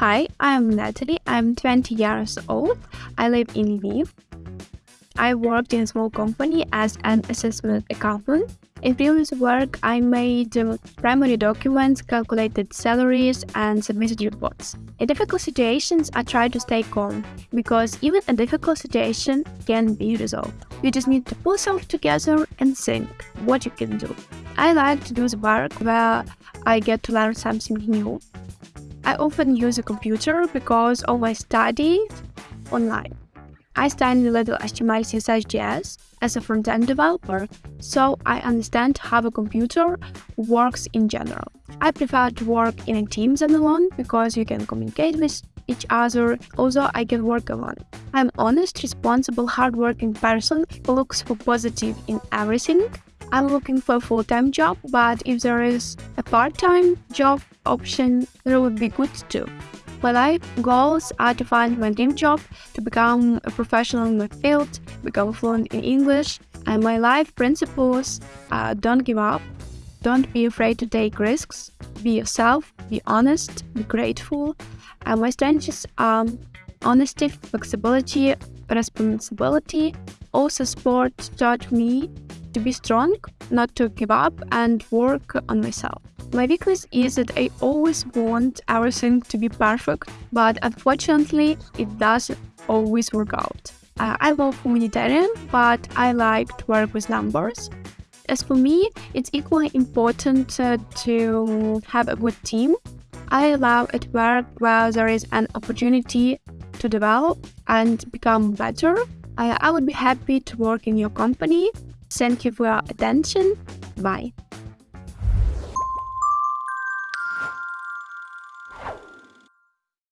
Hi, I'm Natalie. I'm 20 years old. I live in Lviv. I worked in a small company as an assessment accountant. In previous work, I made primary documents, calculated salaries, and submitted reports. In difficult situations, I try to stay calm because even a difficult situation can be resolved. You just need to pull yourself together and think what you can do. I like to do the work where I get to learn something new. I often use a computer because of my studies online. I studied a little HTML, CSS, JS as a front-end developer, so I understand how a computer works in general. I prefer to work in a team than alone because you can communicate with each other, although I can work alone. I'm honest, responsible, hardworking person who looks for positive in everything. I'm looking for a full-time job, but if there is a part-time job option, that would be good too. My life goals are to find my dream job, to become a professional in my field, become fluent in English, and my life principles are don't give up, don't be afraid to take risks, be yourself, be honest, be grateful. And my strengths are honesty, flexibility, responsibility. Also, sport taught me to be strong, not to give up, and work on myself. My weakness is that I always want everything to be perfect, but unfortunately, it doesn't always work out. Uh, I love humanitarian, but I like to work with numbers. As for me, it's equally important uh, to have a good team. I love at work where there is an opportunity to develop and become better. I, I would be happy to work in your company. Thank you for your attention. Bye.